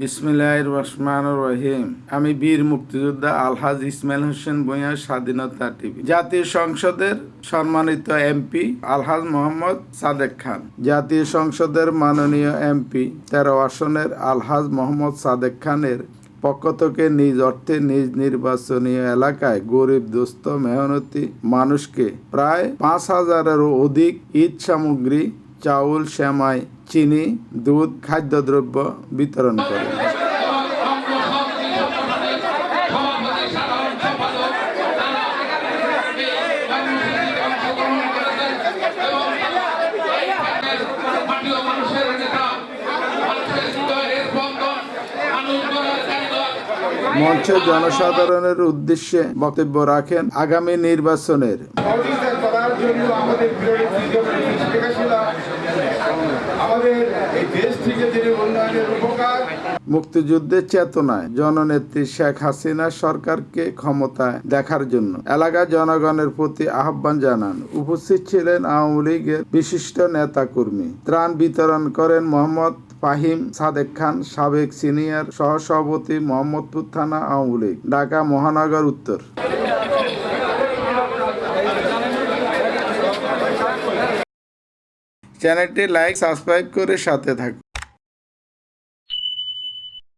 বিসমিল্লাহ রহমান রহিম। আমি বীর মুক্তিযোদ্ধা আলহাজ ইসমাইল হোসেন ভূঁইয়া স্বাধীনতা টিভি। জাতীয় সংসদের সম্মানিত এমপি আলহাজ মোহাম্মদ সাদেক খান। জাতীয় সংসদের মাননীয় এমপি তেরো আসনের আলহাজ মোহাম্মদ সাদেক খানের পক্ষ থেকে নিজ অর্থে নিজ নির্বাচনীয় এলাকায় গরিব, দুস্থ, মেহনতি মানুষকে প্রায় পাঁচ হাজারেরও অধিক ঈদ সামগ্রী চাউল শ্যামাই চিনি দুধ খাদ্যদ্রব্য বিতরণ করে। মঞ্চে জনসাধারণের উদ্দেশ্যে বক্তব্য রাখেন আগামী নির্বাচনের সহযোগিতা করার জন্য আমাদের বিরোধী দীর্ঘকালী শেখ হাসিনা মুক্তিযুদ্ধের চেতনায় জননেত্রী শেখ হাসিনা সরকারকে ক্ষমতায় দেখার জন্য এলাকার জনগণের প্রতি আহ্বান জানান। উপস্থিত ছিলেন আওয়ামী লীগের বিশিষ্ট নেতাকর্মী। ত্রাণ বিতরণ করেন মোহাম্মদ ফাহিম সাদেক খান, সাবেক সিনিয়র সহসভাপতি মোহাম্মদপুর থানা আওয়ামী লীগ, ঢাকা মহানগর উত্তর। চ্যানেলটি লাইক সাবস্ক্রাইব করে সাথে থাকুন।